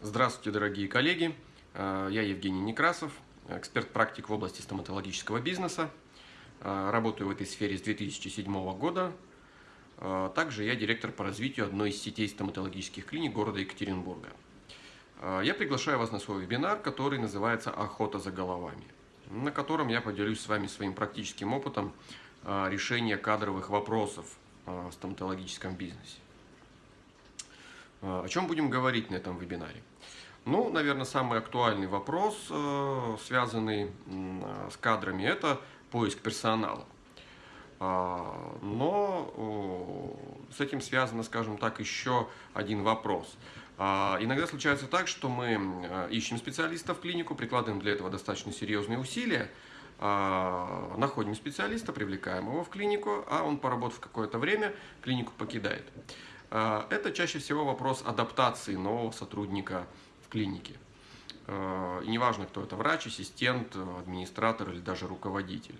Здравствуйте, дорогие коллеги! Э, я Евгений Некрасов, эксперт-практик в области стоматологического бизнеса. Э, работаю в этой сфере с 2007 года. Э, также я директор по развитию одной из сетей стоматологических клиник города Екатеринбурга. Я приглашаю вас на свой вебинар, который называется «Охота за головами», на котором я поделюсь с вами своим практическим опытом решения кадровых вопросов в стоматологическом бизнесе. О чем будем говорить на этом вебинаре? Ну, наверное, самый актуальный вопрос, э, связанный с кадрами, это поиск персонала. А, но с этим связано, скажем так, еще один вопрос. А, иногда случается так, что мы э, ищем специалиста в клинику, прикладываем для этого достаточно серьезные усилия, а, находим специалиста, привлекаем его в клинику, а он, поработав какое-то время, клинику покидает. Это чаще всего вопрос адаптации нового сотрудника в клинике. Э, и неважно, кто это, врач, ассистент, администратор или даже руководитель.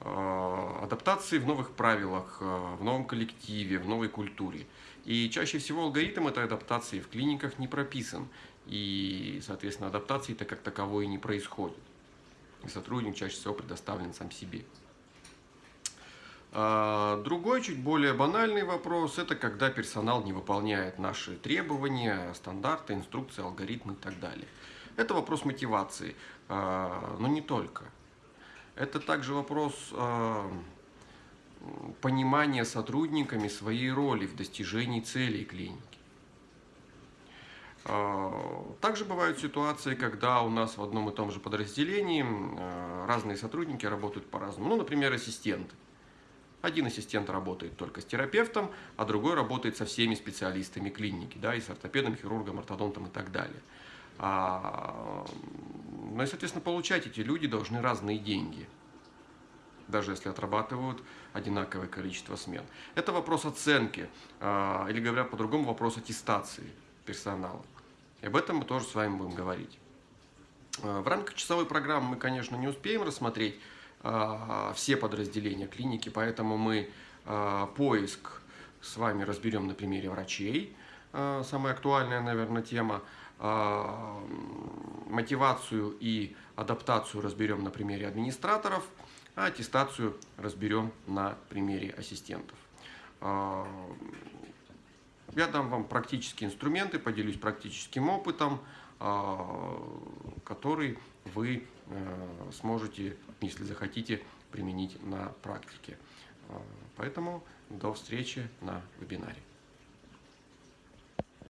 Э, адаптации в новых правилах, в новом коллективе, в новой культуре. И чаще всего алгоритм этой адаптации в клиниках не прописан. И, соответственно, адаптации-то как таковой не происходит. И сотрудник чаще всего предоставлен сам себе. А, другой, чуть более банальный вопрос, это когда персонал не выполняет наши требования, стандарты, инструкции, алгоритмы и так далее. Это вопрос мотивации, а, но не только. Это также вопрос а, понимания сотрудниками своей роли в достижении целей клиники. Также бывают ситуации, когда у нас в одном и том же подразделении разные сотрудники работают по-разному. Ну, например, ассистенты. Один ассистент работает только с терапевтом, а другой работает со всеми специалистами клиники, да, и с ортопедом, хирургом, ортодонтом и так далее. А, ну и, соответственно, получать эти люди должны разные деньги, даже если отрабатывают одинаковое количество смен. Это вопрос оценки, а, или говоря по-другому, вопрос аттестации персонала. И об этом мы тоже с вами будем говорить. А, в рамках часовой программы мы, конечно, не успеем рассмотреть все подразделения клиники, поэтому мы а, поиск с вами разберем на примере врачей, а, самая актуальная, наверное, тема, мотивацию и адаптацию разберем на примере администраторов, а аттестацию разберем на примере ассистентов. Я дам вам практические инструменты, поделюсь практическим опытом, который вы сможете, если захотите, применить на практике. Э, поэтому до встречи на вебинаре.